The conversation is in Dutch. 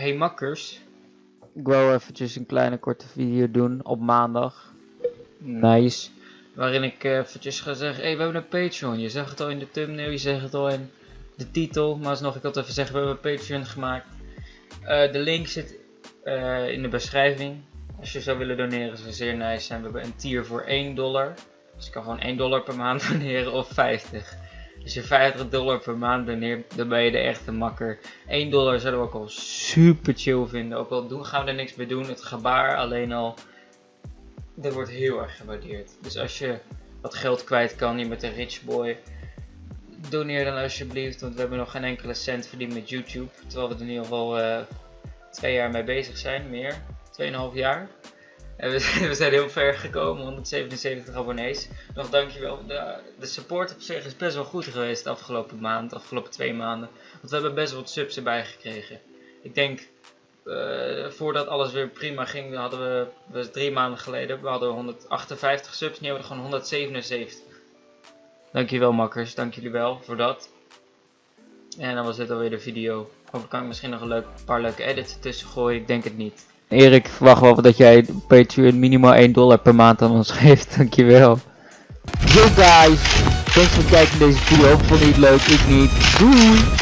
Hey makkers, ik wou eventjes een kleine korte video doen op maandag. Nice. Waarin ik eh, eventjes ga zeggen, hey we hebben een Patreon. Je zag het al in de thumbnail, je zegt het al in de titel. Maar alsnog, ik wil het even zeggen, we hebben een Patreon gemaakt. Eh, de link zit eh, in de beschrijving. Als je zou willen doneren zou zeer nice zijn. We hebben een tier voor 1 dollar. Dus je kan gewoon 1 dollar per maand doneren of 50. Als je 50 dollar per maand dan ben je de echte makker. 1 dollar zouden we ook al super chill vinden. Ook al doen, gaan we er niks mee doen. Het gebaar alleen al. Dat wordt heel erg gewaardeerd. Dus als je wat geld kwijt kan, je bent een rich boy. Doneer dan alsjeblieft, want we hebben nog geen enkele cent verdiend met YouTube. Terwijl we er in ieder geval uh, twee jaar mee bezig zijn, meer. 2,5 jaar. En we, zijn heel ver gekomen, 177 abonnees. Nog dankjewel. De, de support op zich is best wel goed geweest de afgelopen maand, de afgelopen twee maanden. Want we hebben best wel wat subs erbij gekregen. Ik denk, uh, voordat alles weer prima ging, hadden we, we drie maanden geleden, we hadden 158 subs, nu hebben we gewoon 177. Dankjewel makkers, dank jullie wel voor dat. En dan was dit alweer de video. Hopelijk kan ik misschien nog een leuk, paar leuke edits tussen gooien, ik denk het niet. Erik, ik verwacht wel dat jij Patreon minimaal 1 dollar per maand aan ons geeft. Dankjewel. Yo guys, thanks voor het kijken naar deze video. Vond je het leuk? Ik niet. Doei!